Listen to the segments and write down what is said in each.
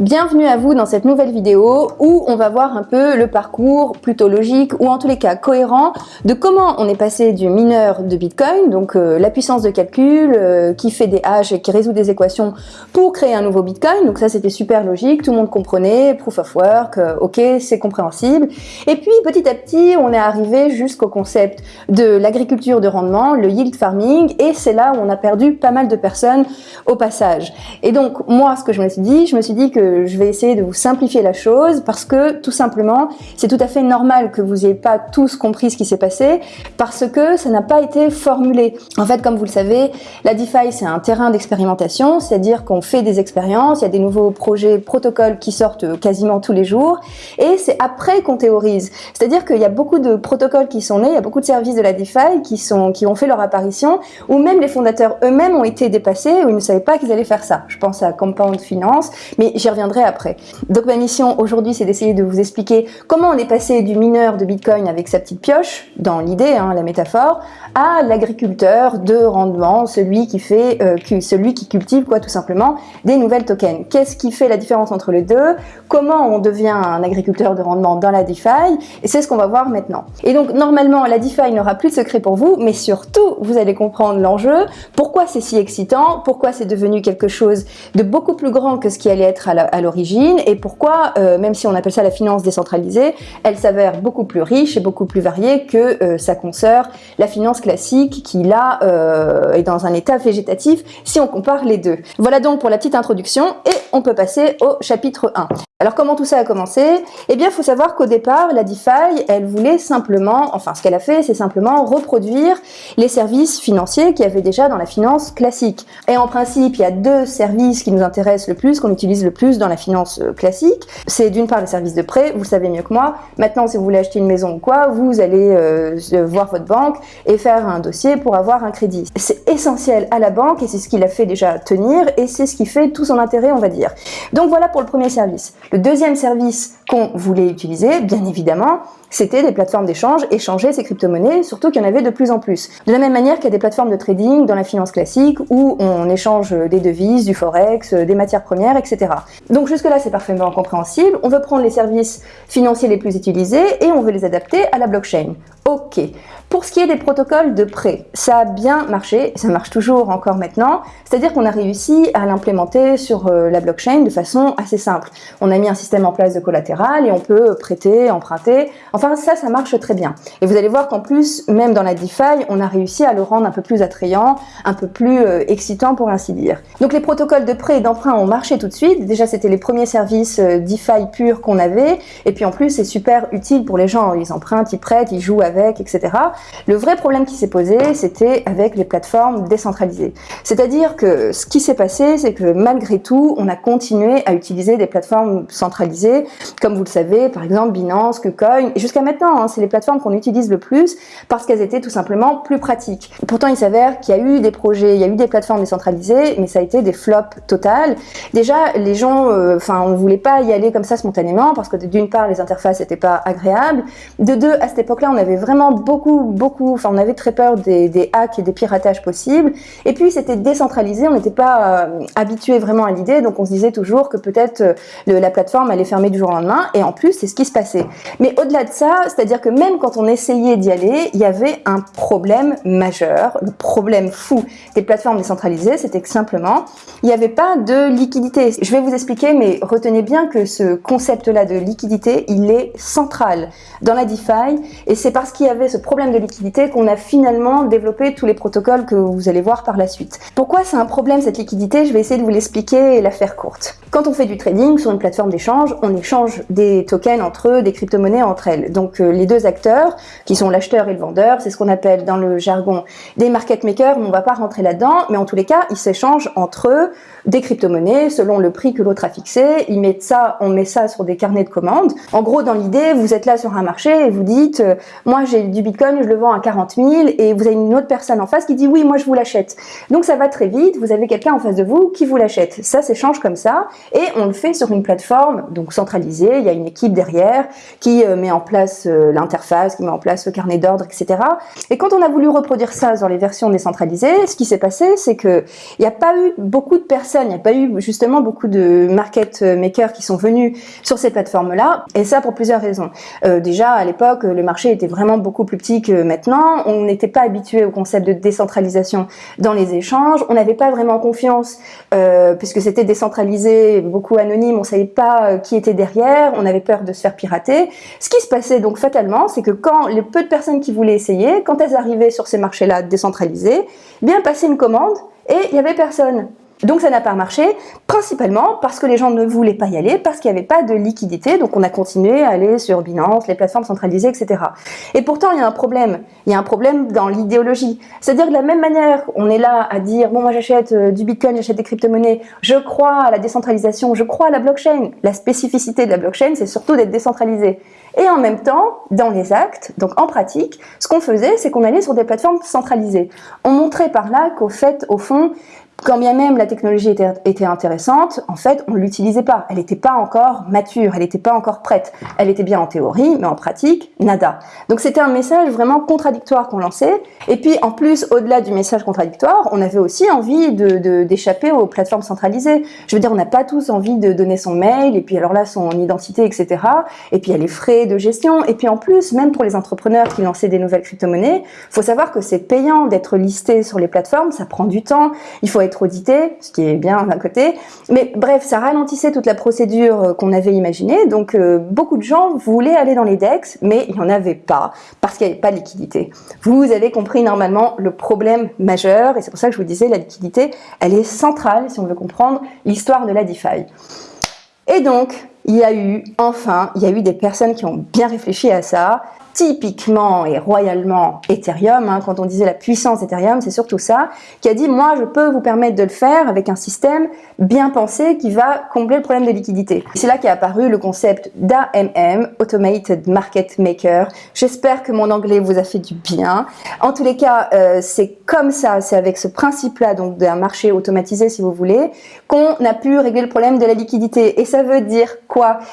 Bienvenue à vous dans cette nouvelle vidéo où on va voir un peu le parcours plutôt logique ou en tous les cas cohérent de comment on est passé du mineur de Bitcoin, donc euh, la puissance de calcul euh, qui fait des hash et qui résout des équations pour créer un nouveau Bitcoin. Donc ça c'était super logique, tout le monde comprenait, proof of work, euh, ok c'est compréhensible. Et puis petit à petit on est arrivé jusqu'au concept de l'agriculture de rendement, le yield farming et c'est là où on a perdu pas mal de personnes au passage. Et donc moi ce que je me suis dit, je me suis dit que je vais essayer de vous simplifier la chose parce que tout simplement, c'est tout à fait normal que vous n'ayez pas tous compris ce qui s'est passé parce que ça n'a pas été formulé. En fait, comme vous le savez, la DeFi, c'est un terrain d'expérimentation, c'est-à-dire qu'on fait des expériences, il y a des nouveaux projets, protocoles qui sortent quasiment tous les jours et c'est après qu'on théorise. C'est-à-dire qu'il y a beaucoup de protocoles qui sont nés, il y a beaucoup de services de la DeFi qui, sont, qui ont fait leur apparition ou même les fondateurs eux-mêmes ont été dépassés ou ils ne savaient pas qu'ils allaient faire ça. Je pense à Compound Finance, mais j'y reviendrai après. Donc ma mission aujourd'hui, c'est d'essayer de vous expliquer comment on est passé du mineur de Bitcoin avec sa petite pioche, dans l'idée, hein, la métaphore, à l'agriculteur de rendement, celui qui fait, euh, celui qui cultive quoi tout simplement des nouvelles tokens. Qu'est-ce qui fait la différence entre les deux? Comment on devient un agriculteur de rendement dans la DeFi? Et c'est ce qu'on va voir maintenant. Et donc normalement, la DeFi n'aura plus de secret pour vous, mais surtout, vous allez comprendre l'enjeu, pourquoi c'est si excitant, pourquoi c'est devenu quelque chose de beaucoup plus grand que ce qui allait être à à l'origine et pourquoi, euh, même si on appelle ça la finance décentralisée, elle s'avère beaucoup plus riche et beaucoup plus variée que euh, sa consoeur, la finance classique, qui là euh, est dans un état végétatif si on compare les deux. Voilà donc pour la petite introduction et on peut passer au chapitre 1. Alors comment tout ça a commencé? Eh bien, il faut savoir qu'au départ, la DeFi, elle voulait simplement, enfin ce qu'elle a fait, c'est simplement reproduire les services financiers qu'il y avait déjà dans la finance classique. Et en principe, il y a deux services qui nous intéressent le plus, qu'on utilise le plus dans la finance euh, classique. C'est d'une part les services de prêt, vous le savez mieux que moi. Maintenant, si vous voulez acheter une maison ou quoi, vous allez euh, voir votre banque et faire un dossier pour avoir un crédit. C'est essentiel à la banque et c'est ce qui l'a fait déjà tenir et c'est ce qui fait tout son intérêt, on va dire. Donc voilà pour le premier service. Le deuxième service qu'on voulait utiliser, bien évidemment, c'était des plateformes d'échange, échanger ces crypto-monnaies, surtout qu'il y en avait de plus en plus. De la même manière qu'il y a des plateformes de trading dans la finance classique où on échange des devises, du forex, des matières premières, etc. Donc jusque-là, c'est parfaitement compréhensible. On veut prendre les services financiers les plus utilisés et on veut les adapter à la blockchain. Ok. Pour ce qui est des protocoles de prêt, ça a bien marché, ça marche toujours encore maintenant, c'est-à-dire qu'on a réussi à l'implémenter sur euh, la blockchain de façon assez simple. On a mis un système en place de collatéral et on peut prêter, emprunter, enfin ça, ça marche très bien. Et vous allez voir qu'en plus, même dans la DeFi, on a réussi à le rendre un peu plus attrayant, un peu plus euh, excitant pour ainsi dire. Donc les protocoles de prêt et d'emprunt ont marché tout de suite, déjà c'était les premiers services euh, DeFi purs qu'on avait, et puis en plus c'est super utile pour les gens, ils empruntent, ils prêtent, ils jouent avec etc. Le vrai problème qui s'est posé, c'était avec les plateformes décentralisées. C'est-à-dire que ce qui s'est passé, c'est que malgré tout, on a continué à utiliser des plateformes centralisées, comme vous le savez, par exemple Binance, KuCoin, et jusqu'à maintenant, hein, c'est les plateformes qu'on utilise le plus parce qu'elles étaient tout simplement plus pratiques. Pourtant, il s'avère qu'il y a eu des projets, il y a eu des plateformes décentralisées, mais ça a été des flops total. Déjà, les gens, euh, enfin, on voulait pas y aller comme ça spontanément parce que d'une part, les interfaces n'étaient pas agréables. De deux, à cette époque-là, on avait vraiment beaucoup, beaucoup, enfin on avait très peur des, hacks et des piratages possibles. Et puis c'était décentralisé, on n'était pas euh, habitué vraiment à l'idée, donc on se disait toujours que peut-être euh, la plateforme allait fermer du jour au lendemain. Et en plus, c'est ce qui se passait. Mais au-delà de ça, c'est-à-dire que même quand on essayait d'y aller, il y avait un problème majeur, le problème fou des plateformes décentralisées, c'était que simplement, il n'y avait pas de liquidité. Je vais vous expliquer, mais retenez bien que ce concept-là de liquidité, il est central dans la DeFi, et c'est parce qu'il y avait ce problème de liquidité qu'on a finalement développé tous les protocoles que vous allez voir par la suite. Pourquoi c'est un problème cette liquidité? Je vais essayer de vous l'expliquer et la faire courte. Quand on fait du trading sur une plateforme d'échange, on échange des tokens entre eux, des crypto-monnaies entre elles. Donc euh, les deux acteurs, qui sont l'acheteur et le vendeur, c'est ce qu'on appelle dans le jargon des market makers, on ne va pas rentrer là-dedans, mais en tous les cas, ils s'échangent entre eux des crypto-monnaies selon le prix que l'autre a fixé, ils mettent ça, on met ça sur des carnets de commandes. En gros, dans l'idée, vous êtes là sur un marché et vous dites, euh, moi j'ai du Bitcoin, je le vends à 40 000 et vous avez une autre personne en face qui dit oui, moi je vous l'achète. Donc ça va très vite, vous avez quelqu'un en face de vous qui vous l'achète. Ça s'échange comme ça et on le fait sur une plateforme donc centralisée, il y a une équipe derrière qui euh, met en place euh, l'interface, qui met en place le carnet d'ordre, etc. Et quand on a voulu reproduire ça dans les versions décentralisées, ce qui s'est passé, c'est que il n'y a pas eu beaucoup de personnes, il n'y a pas eu justement beaucoup de market makers qui sont venus sur cette plateforme-là, et ça pour plusieurs raisons. Euh, déjà, à l'époque, le marché était vraiment beaucoup plus petit que maintenant, on n'était pas habitué au concept de décentralisation dans les échanges, on n'avait pas vraiment confiance, euh, puisque c'était décentralisé, beaucoup anonyme, on savait pas euh, qui était derrière, on avait peur de se faire pirater. Ce qui se passait donc fatalement, c'est que quand les peu de personnes qui voulaient essayer, quand elles arrivaient sur ces marchés-là décentralisés, bien passer une commande et il y avait personne. Donc ça n'a pas marché, principalement parce que les gens ne voulaient pas y aller, parce qu'il n'y avait pas de liquidité, donc on a continué à aller sur Binance, les plateformes centralisées, etc. Et pourtant, il y a un problème, il y a un problème dans l'idéologie. C'est-à-dire de la même manière, on est là à dire, bon moi j'achète euh, du Bitcoin, j'achète des crypto-monnaies, je crois à la décentralisation, je crois à la blockchain. La spécificité de la blockchain, c'est surtout d'être décentralisée. Et en même temps, dans les actes, donc en pratique, ce qu'on faisait, c'est qu'on allait sur des plateformes centralisées. On montrait par là qu'au fait, au fond, quand bien même la technologie était, intéressante, en fait, on l'utilisait pas. Elle n'était pas encore mature, elle n'était pas encore prête. Elle était bien en théorie, mais en pratique, nada. Donc c'était un message vraiment contradictoire qu'on lançait. Et puis en plus, au-delà du message contradictoire, on avait aussi envie d'échapper de, aux plateformes centralisées. Je veux dire, on n'a pas tous envie de donner son mail, et puis alors là, son identité, etc. Et puis il y a les frais de gestion. Et puis en plus, même pour les entrepreneurs qui lançaient des nouvelles crypto-monnaies, faut savoir que c'est payant d'être listé sur les plateformes, ça prend du temps. Il faut être audité, ce qui est bien d'un côté. Mais bref, ça ralentissait toute la procédure euh, qu'on avait imaginée. Donc euh, beaucoup de gens voulaient aller dans les DEX, mais il n'y en avait pas, parce qu'il n'y avait pas de liquidité. Vous avez compris normalement le problème majeur, et c'est pour ça que je vous disais, la liquidité, elle est centrale si on veut comprendre l'histoire de la DeFi. Et donc, il y a eu, enfin, il y a eu des personnes qui ont bien réfléchi à ça, typiquement et royalement Ethereum, hein, quand on disait la puissance d'Ethereum, c'est surtout ça, qui a dit moi je peux vous permettre de le faire avec un système bien pensé qui va combler le problème de liquidité. C'est là qu'est apparu le concept d'AMM, Automated Market Maker. J'espère que mon anglais vous a fait du bien. En tous les cas, euh, c'est comme ça, c'est avec ce principe-là, donc d'un marché automatisé si vous voulez, qu'on a pu régler le problème de la liquidité. Et ça veut dire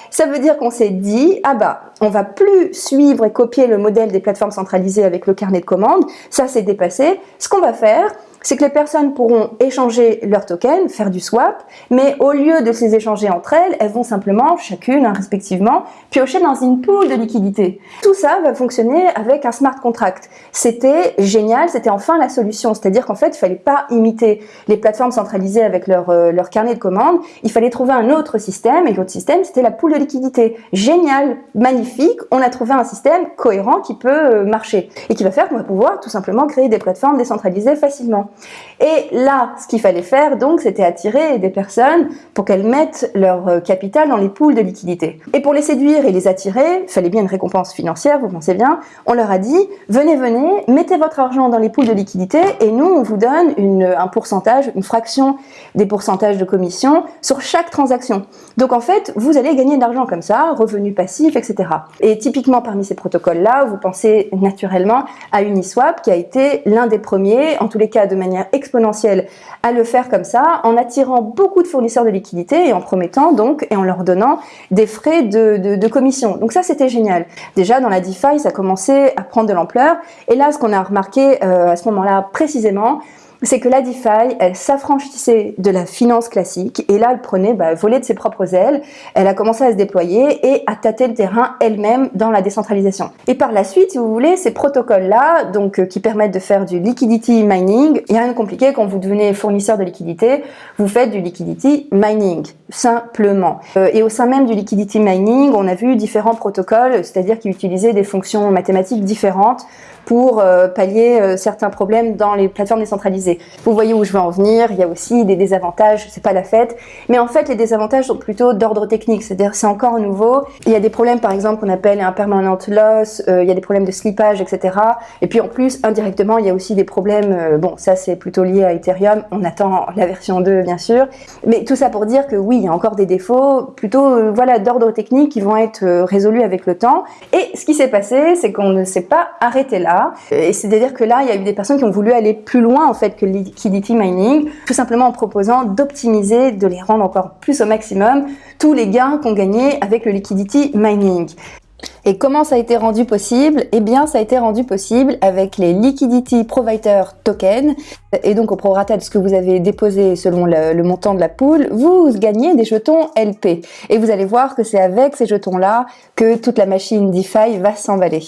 Ça veut dire qu'on s'est dit, ah bah, on va plus suivre et copier le modèle des plateformes centralisées avec le carnet de commandes, ça c'est dépassé. Ce qu'on va faire, c'est que les personnes pourront échanger leurs tokens, faire du swap, mais au lieu de les échanger entre elles, elles vont simplement, chacune hein, respectivement, piocher dans une pool de liquidité. Tout ça va fonctionner avec un smart contract. C'était génial, c'était enfin la solution, c'est-à-dire qu'en fait, il fallait pas imiter les plateformes centralisées avec leur, euh, carnet de commandes, il fallait trouver un autre système, et l'autre système, c'était la pool de liquidité. Génial, magnifique, on a trouvé un système cohérent qui peut euh, marcher, et qui va faire qu'on va pouvoir tout simplement créer des plateformes décentralisées facilement. Et là, ce qu'il fallait faire, donc, c'était attirer des personnes pour qu'elles mettent leur euh, capital dans les poules de liquidité. Et pour les séduire et les attirer, il fallait bien une récompense financière, vous pensez bien, on leur a dit, venez, venez, mettez votre argent dans les poules de liquidité et nous, on vous donne une, un pourcentage, une fraction des pourcentages de commission sur chaque transaction. Donc en fait, vous allez gagner de l'argent comme ça, revenus passifs, etc. Et typiquement parmi ces protocoles-là, vous pensez naturellement à Uniswap qui a été l'un des premiers, en tous les cas de manière exponentielle à le faire comme ça, en attirant beaucoup de fournisseurs de liquidités et en promettant donc et en leur donnant des frais de, commission. Donc ça, c'était génial. Déjà, dans la DeFi, ça commençait à prendre de l'ampleur. Et là, ce qu'on a remarqué euh, à ce moment-là précisément, c'est que la DeFi, elle s'affranchissait de la finance classique et là, elle prenait, bah, voler de ses propres ailes, elle a commencé à se déployer et à tâter le terrain elle-même dans la décentralisation. Et par la suite, si vous voulez, ces protocoles-là, donc euh, qui permettent de faire du liquidity mining, il n'y a rien de compliqué quand vous devenez fournisseur de liquidité, vous faites du liquidity mining, simplement. Euh, et au sein même du liquidity mining, on a vu différents protocoles, c'est-à-dire qui utilisaient des fonctions mathématiques différentes pour euh, pallier certains problèmes dans les plateformes décentralisées. Vous voyez où je veux en venir, il y a aussi des désavantages, c'est pas la fête, mais en fait les désavantages sont plutôt d'ordre technique, c'est-à-dire c'est encore nouveau. Il y a des problèmes par exemple qu'on appelle un permanent loss, euh, il y a des problèmes de slippage, etc. Et puis en plus, indirectement, il y a aussi des problèmes, euh, bon ça c'est plutôt lié à Ethereum, on attend la version 2 bien sûr, mais tout ça pour dire que oui, il y a encore des défauts, plutôt euh, voilà d'ordre technique qui vont être résolus avec le temps. Et ce qui s'est passé, c'est qu'on ne s'est pas arrêté là, et c'est-à-dire que là, il y a eu des personnes qui ont voulu aller plus loin en fait que le liquidity mining, tout simplement en proposant d'optimiser, de les rendre encore plus au maximum, tous les gains qu'on gagnait avec le liquidity mining. Et comment ça a été rendu possible? Eh bien, ça a été rendu possible avec les Liquidity Provider Tokens. Et donc, au prorata de ce que vous avez déposé selon le, le, montant de la poule, vous gagnez des jetons LP. Et vous allez voir que c'est avec ces jetons-là que toute la machine DeFi va s'emballer.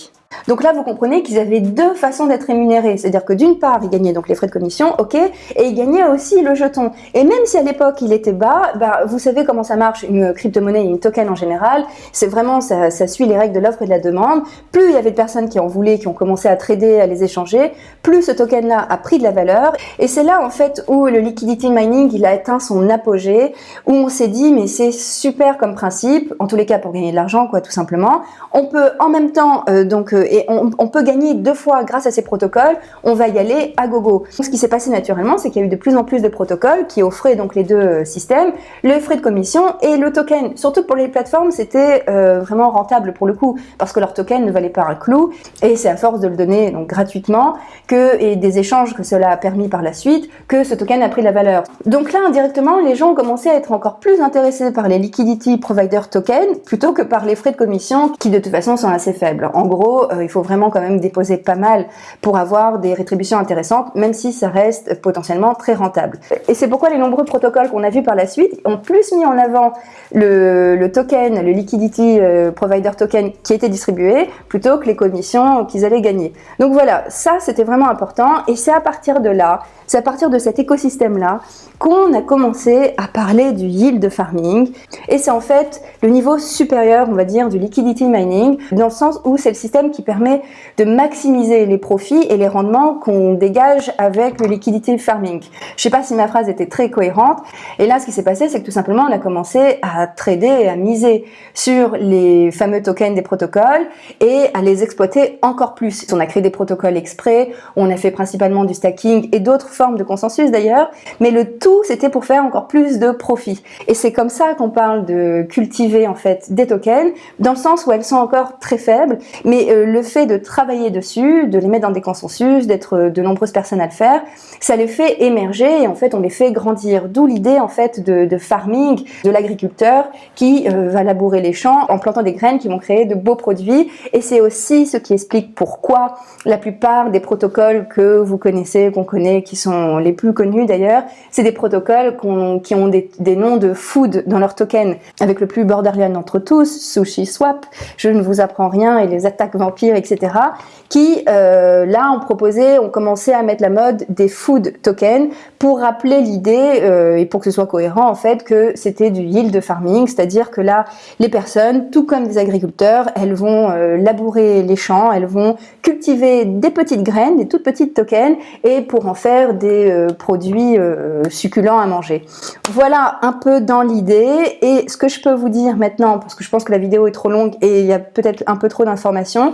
Donc là, vous comprenez qu'ils avaient deux façons d'être rémunérés. C'est-à-dire que d'une part, ils gagnaient donc les frais de commission, ok, et ils gagnaient aussi le jeton. Et même si à l'époque il était bas, bah, vous savez comment ça marche, une crypto-monnaie, une token en général, c'est vraiment, ça, ça, suit les règles de l'offre et de la demande. Plus il y avait de personnes qui en voulaient, qui ont commencé à trader, à les échanger, plus ce token-là a pris de la valeur. Et c'est là, en fait, où le liquidity mining, il a atteint son apogée, où on s'est dit, mais c'est super comme principe, en tous les cas pour gagner de l'argent, quoi, tout simplement. On peut en même temps, euh, donc, euh, et on, peut gagner deux fois grâce à ces protocoles, on va y aller à gogo. Ce qui s'est passé naturellement, c'est qu'il y a eu de plus en plus de protocoles qui offraient donc les deux euh, systèmes, le frais de commission et le token. Surtout pour les plateformes, c'était euh, vraiment rentable pour le coup, parce que leur token ne valait pas un clou, et c'est à force de le donner donc gratuitement que et des échanges que cela a permis par la suite que ce token a pris de la valeur. Donc là, indirectement, les gens ont commencé à être encore plus intéressés par les liquidity provider tokens plutôt que par les frais de commission qui de toute façon sont assez faibles. En gros, il faut vraiment quand même déposer pas mal pour avoir des rétributions intéressantes, même si ça reste potentiellement très rentable. Et c'est pourquoi les nombreux protocoles qu'on a vus par la suite ont plus mis en avant le, token, le liquidity euh, provider token qui était distribué, plutôt que les commissions qu'ils allaient gagner. Donc voilà, ça c'était vraiment important, et c'est à partir de là, c'est à partir de cet écosystème-là qu'on a commencé à parler du yield farming. Et c'est en fait le niveau supérieur, on va dire, du liquidity mining, dans le sens où c'est le système qui permet de maximiser les profits et les rendements qu'on dégage avec le liquidity farming. Je sais pas si ma phrase était très cohérente. Et là, ce qui s'est passé, c'est que tout simplement, on a commencé à trader et à miser sur les fameux tokens des protocoles et à les exploiter encore plus. On a créé des protocoles exprès, on a fait principalement du stacking et d'autres forme de consensus d'ailleurs, mais le tout c'était pour faire encore plus de profit. Et c'est comme ça qu'on parle de cultiver en fait des tokens, dans le sens où elles sont encore très faibles, mais euh, le fait de travailler dessus, de les mettre dans des consensus, d'être euh, de nombreuses personnes à le faire, ça les fait émerger et en fait on les fait grandir. D'où l'idée en fait de, farming, de l'agriculteur qui euh, va labourer les champs en plantant des graines qui vont créer de beaux produits. Et c'est aussi ce qui explique pourquoi la plupart des protocoles que vous connaissez, qu'on connaît, qui sont les plus connus d'ailleurs, c'est des protocoles qui ont des, noms de food dans leur token, avec le plus borderline d'entre tous, Sushi Swap, je ne vous apprends rien, et les attaques etc., qui, euh, là, ont proposé, ont commencé à mettre la mode des food tokens pour rappeler l'idée, euh, et pour que ce soit cohérent, en fait, que c'était du yield farming, c'est-à-dire que là, les personnes, tout comme des agriculteurs, elles vont euh, labourer les champs, elles vont cultiver des petites graines, des toutes petites tokens, et pour en faire des euh, produits euh, succulents à manger. Voilà un peu dans l'idée et ce que je peux vous dire maintenant, parce que je pense que la vidéo est trop longue et il y a peut-être un peu trop d'informations,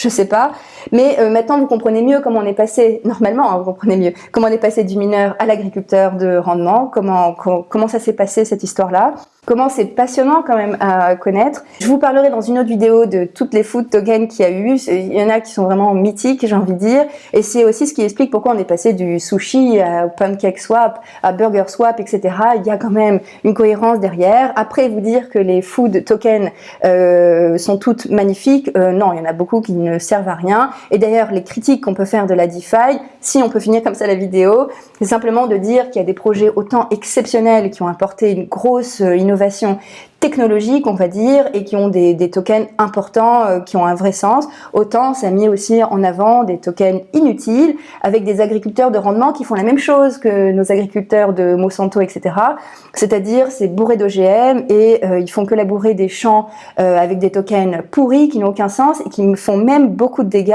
je sais pas, mais euh, maintenant vous comprenez mieux comment on est passé, normalement hein, vous comprenez mieux, comment on est passé du mineur à l'agriculteur de rendement, comment, comment ça s'est passé cette histoire-là comment c'est passionnant quand même à connaître. Je vous parlerai dans une autre vidéo de toutes les food tokens qu'il y a eu. Il y en a qui sont vraiment mythiques, j'ai envie de dire. Et c'est aussi ce qui explique pourquoi on est passé du sushi à pancake swap, à burger swap, etc. Il y a quand même une cohérence derrière. Après, vous dire que les food tokens euh, sont toutes magnifiques, euh, non, il y en a beaucoup qui ne servent à rien. Et d'ailleurs, les critiques qu'on peut faire de la DeFi, si on peut finir comme ça la vidéo, c'est simplement de dire qu'il y a des projets autant exceptionnels qui ont apporté une grosse innovation technologiques, on va dire, et qui ont des, tokens importants, euh, qui ont un vrai sens. Autant ça a mis aussi en avant des tokens inutiles, avec des agriculteurs de rendement qui font la même chose que nos agriculteurs de Monsanto, etc. C'est-à-dire, c'est bourré d'OGM et euh, ils font que labourer des champs euh, avec des tokens pourris qui n'ont aucun sens et qui font même beaucoup de dégâts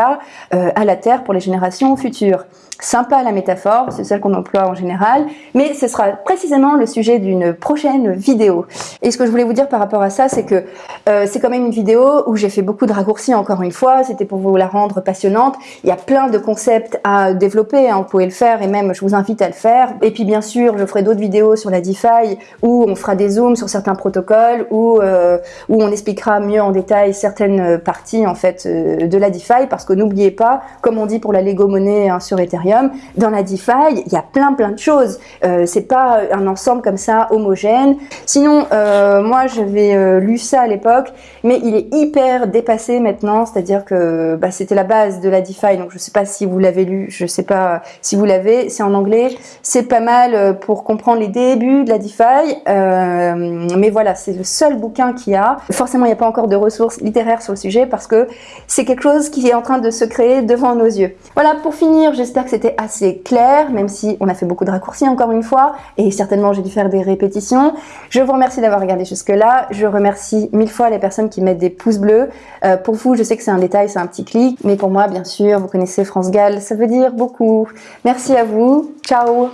à la terre pour les générations futures. Sympa la métaphore, c'est celle qu'on emploie en général, mais ce sera précisément le sujet d'une prochaine vidéo. Et ce que je voulais vous par rapport à ça, c'est que euh, c'est quand même une vidéo où j'ai fait beaucoup de raccourcis encore une fois, c'était pour vous la rendre passionnante. Il y a plein de concepts à développer, hein, vous pouvez le faire et même je vous invite à le faire. Et puis bien sûr, je ferai d'autres vidéos sur la DeFi où on fera des zooms sur certains protocoles, où, euh, on expliquera mieux en détail certaines parties en fait euh, de la DeFi, parce que n'oubliez pas, comme on dit pour la Lego monnaie hein, sur Ethereum, dans la DeFi, il y a plein plein de choses. C'est pas un ensemble comme ça homogène. Sinon, euh, j'avais euh, lu ça à l'époque, mais il est hyper dépassé maintenant. C'est-à-dire que bah, c'était la base de la DeFi, donc je sais pas si vous l'avez lu, je sais pas si vous l'avez. C'est en anglais. C'est pas mal euh, pour comprendre les débuts de la DeFi, mais voilà, c'est le seul bouquin qu'il y a. Forcément, il n'y a pas encore de ressources littéraires sur le sujet parce que c'est quelque chose qui est en train de se créer devant nos yeux. Voilà, pour finir, j'espère que c'était assez clair, même si on a fait beaucoup de raccourcis encore une fois, et certainement j'ai dû faire des répétitions. Je vous remercie d'avoir regardé jusque-là. Je remercie mille fois les personnes qui mettent des pouces bleus. Euh, pour vous, je sais que c'est un détail, c'est un petit clic, mais pour moi, bien sûr, vous connaissez France Gall, ça veut dire beaucoup. Merci à vous. Ciao